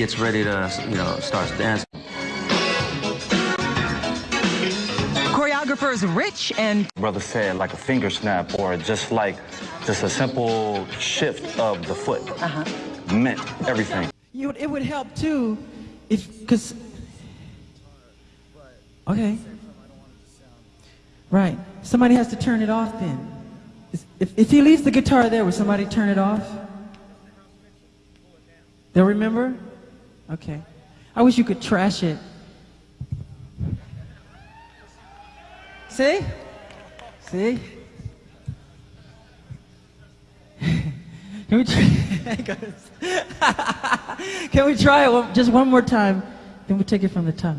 gets ready to, you know, starts dancing. Choreographers Rich and Brother said like a finger snap or just like just a simple shift of the foot uh-huh. meant everything. You, it would help too if, because, okay. Right. Somebody has to turn it off then. If, if he leaves the guitar there, will somebody turn it off? They'll remember? Okay. I wish you could trash it. See? See? Can we try, Can we try it just one more time? Then we'll take it from the top.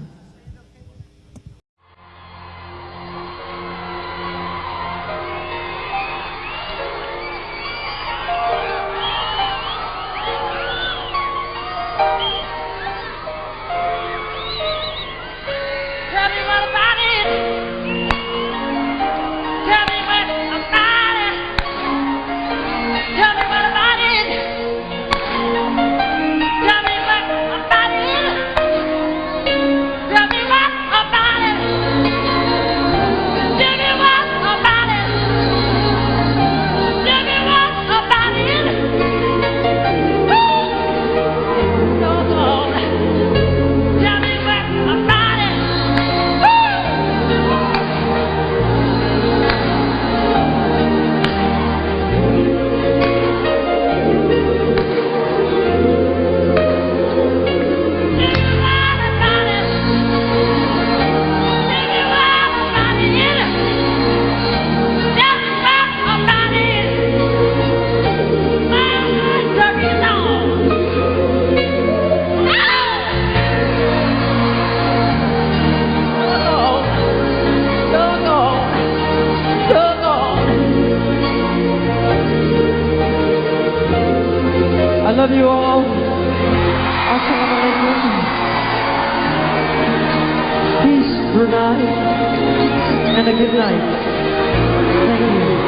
love you all. Assalamu Peace, Brunei, and a good night. Thank you.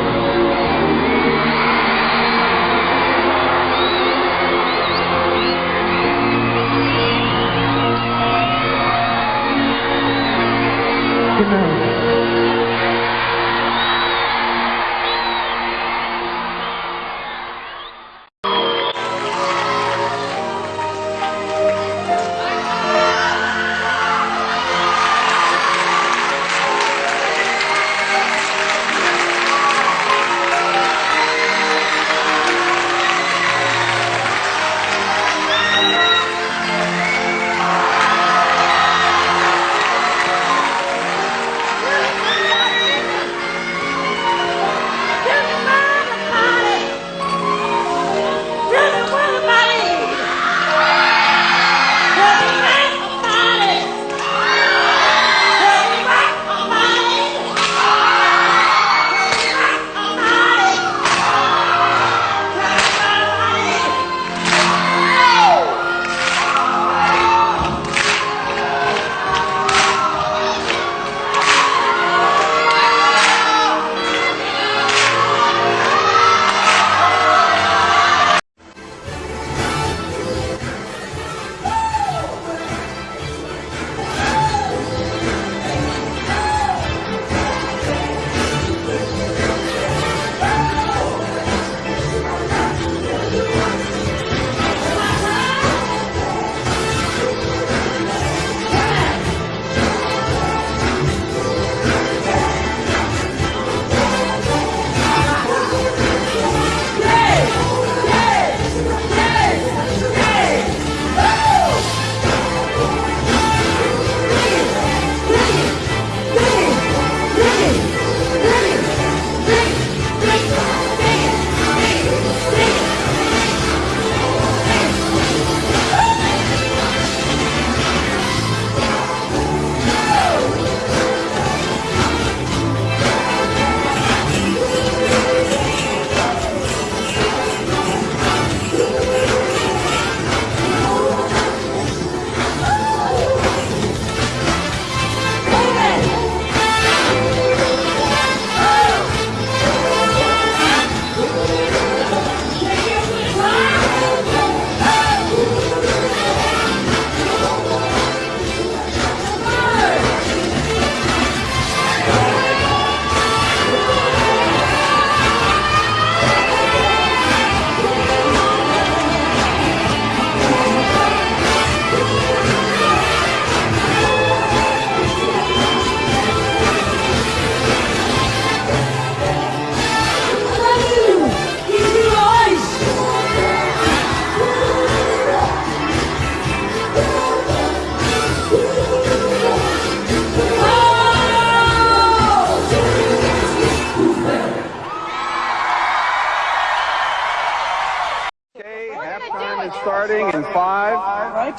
Good night.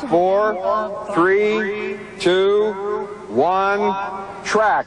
Four, three, two, one, track.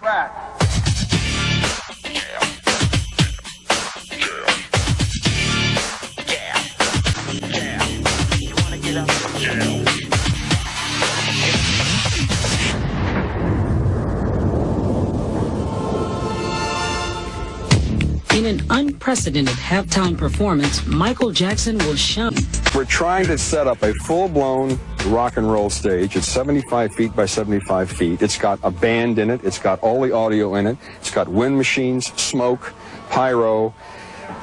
In an unprecedented halftime performance, Michael Jackson will shown. We're trying to set up a full-blown rock and roll stage. It's 75 feet by 75 feet. It's got a band in it. It's got all the audio in it. It's got wind machines, smoke, pyro,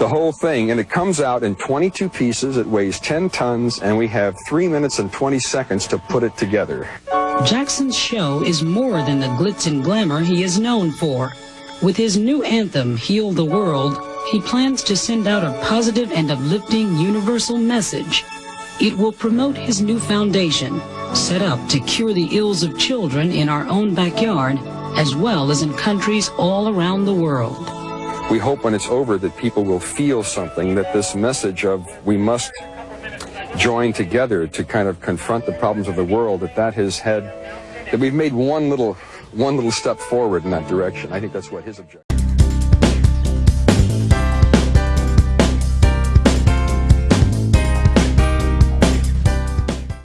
the whole thing. And it comes out in 22 pieces. It weighs 10 tons, and we have 3 minutes and 20 seconds to put it together. Jackson's show is more than the glitz and glamour he is known for. With his new anthem, Heal the World, he plans to send out a positive and uplifting universal message. It will promote his new foundation, set up to cure the ills of children in our own backyard, as well as in countries all around the world. We hope when it's over that people will feel something, that this message of we must join together to kind of confront the problems of the world, that that has had, that we've made one little, one little step forward in that direction. I think that's what his objective